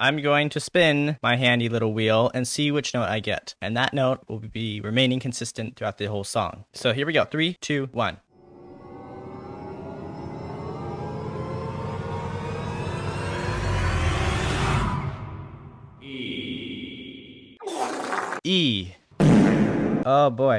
I'm going to spin my handy little wheel and see which note I get. And that note will be remaining consistent throughout the whole song. So here we go. Three, two, one. E. Oh boy.